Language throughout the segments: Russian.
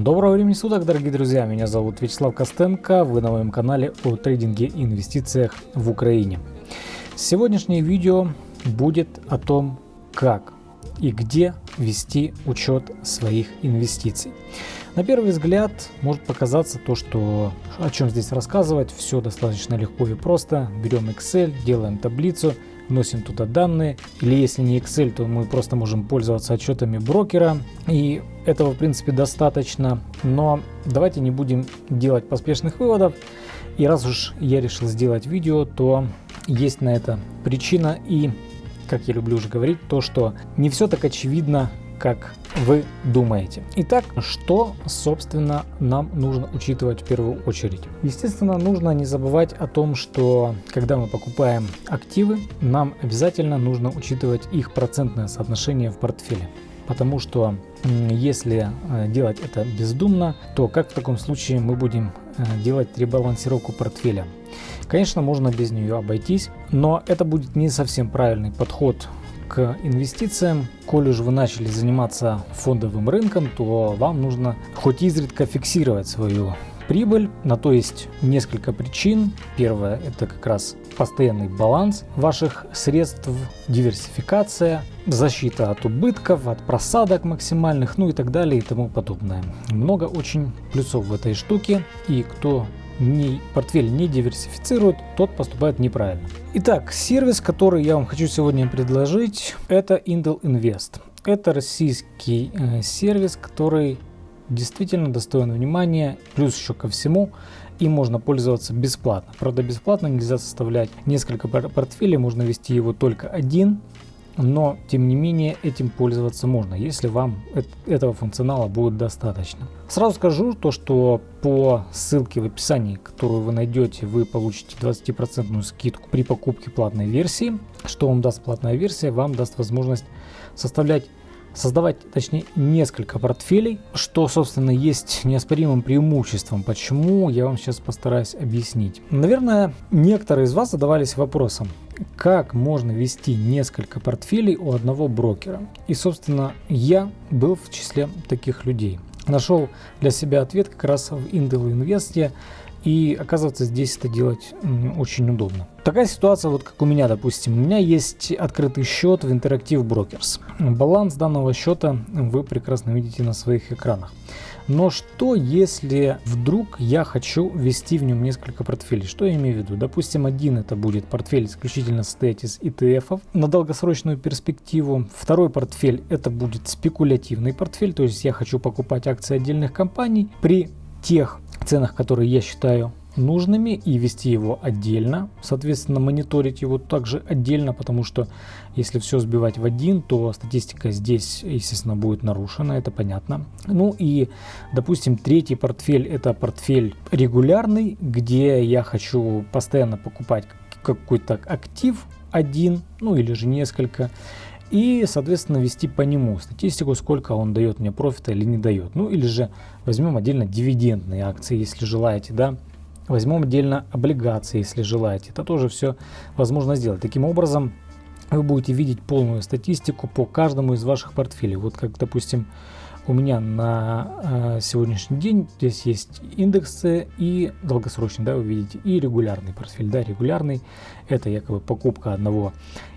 Доброго времени суток, дорогие друзья! Меня зовут Вячеслав Костенко, вы на моем канале о трейдинге и инвестициях в Украине. Сегодняшнее видео будет о том, как и где вести учет своих инвестиций. На первый взгляд может показаться то, что о чем здесь рассказывать, все достаточно легко и просто. Берем Excel, делаем таблицу, вносим туда данные. Или если не Excel, то мы просто можем пользоваться отчетами брокера. И этого в принципе достаточно. Но давайте не будем делать поспешных выводов. И раз уж я решил сделать видео, то есть на это причина. И, как я люблю уже говорить, то, что не все так очевидно, как вы думаете. Итак, что, собственно, нам нужно учитывать в первую очередь? Естественно, нужно не забывать о том, что когда мы покупаем активы, нам обязательно нужно учитывать их процентное соотношение в портфеле. Потому что если э, делать это бездумно, то как в таком случае мы будем э, делать ребалансировку портфеля? Конечно, можно без нее обойтись, но это будет не совсем правильный подход к инвестициям. Коль уже вы начали заниматься фондовым рынком, то вам нужно хоть изредка фиксировать свою прибыль. На то есть несколько причин. Первое это как раз постоянный баланс ваших средств, диверсификация, защита от убытков, от просадок максимальных, ну и так далее и тому подобное. Много очень плюсов в этой штуке. И кто не, портфель не диверсифицирует, тот поступает неправильно. Итак, сервис, который я вам хочу сегодня предложить, это Intel Invest. Это российский э, сервис, который действительно достоин внимания, плюс еще ко всему, им можно пользоваться бесплатно. Правда, бесплатно нельзя составлять несколько портфелей, можно вести его только один, но тем не менее этим пользоваться можно, если вам этого функционала будет достаточно. Сразу скажу то, что по ссылке в описании, которую вы найдете, вы получите 20% скидку при покупке платной версии. Что вам даст платная версия? Вам даст возможность составлять создавать, точнее, несколько портфелей, что, собственно, есть неоспоримым преимуществом. Почему, я вам сейчас постараюсь объяснить. Наверное, некоторые из вас задавались вопросом, как можно вести несколько портфелей у одного брокера. И, собственно, я был в числе таких людей. Нашел для себя ответ как раз в Intel Invest, и оказывается здесь это делать очень удобно. Такая ситуация, вот как у меня, допустим, у меня есть открытый счет в Interactive Brokers. Баланс данного счета вы прекрасно видите на своих экранах. Но что если вдруг я хочу ввести в нем несколько портфелей? Что я имею в виду? Допустим, один это будет портфель исключительно состоять из ETF на долгосрочную перспективу. Второй портфель это будет спекулятивный портфель, то есть я хочу покупать акции отдельных компаний при тех ценах, которые я считаю нужными и вести его отдельно. Соответственно, мониторить его также отдельно, потому что если все сбивать в один, то статистика здесь, естественно, будет нарушена, это понятно. Ну и, допустим, третий портфель это портфель регулярный, где я хочу постоянно покупать какой-то актив один, ну или же несколько и, соответственно, вести по нему статистику, сколько он дает мне профита или не дает. Ну или же возьмем отдельно дивидендные акции, если желаете, да. Возьмем отдельно облигации, если желаете. Это тоже все возможно сделать. Таким образом, вы будете видеть полную статистику по каждому из ваших портфелей. Вот как, допустим, у меня на э, сегодняшний день здесь есть индексы и долгосрочный, да, вы видите, и регулярный портфель. Да, регулярный это якобы покупка одного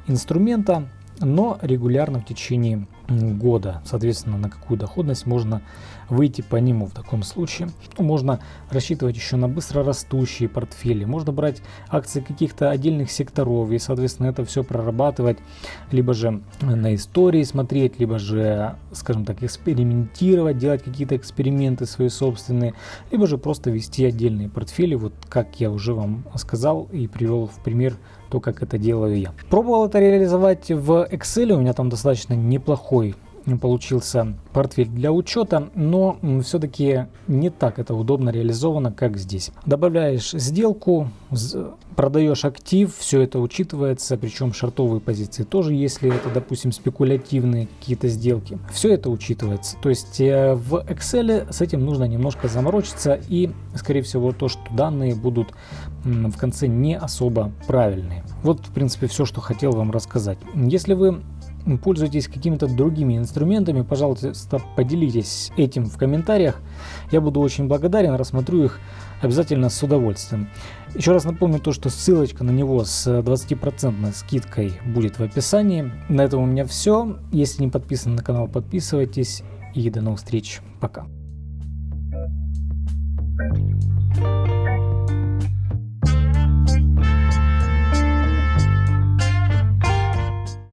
инструмента, но регулярно в течение года. Соответственно, на какую доходность можно выйти по нему в таком случае. Ну, можно рассчитывать еще на быстро растущие портфели. Можно брать акции каких-то отдельных секторов и, соответственно, это все прорабатывать. Либо же на истории смотреть, либо же, скажем так, экспериментировать, делать какие-то эксперименты свои собственные. Либо же просто вести отдельные портфели, вот как я уже вам сказал и привел в пример то, как это делаю я. Пробовал это реализовать в Excel, у меня там достаточно неплохой получился портфель для учета, но все-таки не так это удобно реализовано, как здесь. Добавляешь сделку, продаешь актив, все это учитывается, причем шартовые позиции тоже, если это, допустим, спекулятивные какие-то сделки. Все это учитывается. То есть э, в Excel с этим нужно немножко заморочиться и, скорее всего, то, что данные будут в конце не особо правильные. Вот, в принципе, все, что хотел вам рассказать. Если вы пользуетесь какими-то другими инструментами, пожалуйста, поделитесь этим в комментариях. Я буду очень благодарен, рассмотрю их обязательно с удовольствием. Еще раз напомню то, что ссылочка на него с э, 20% скидкой будет в описании. На этом у меня все. Если не подписаны на канал, подписывайтесь. И до новых встреч. Пока. Thank you.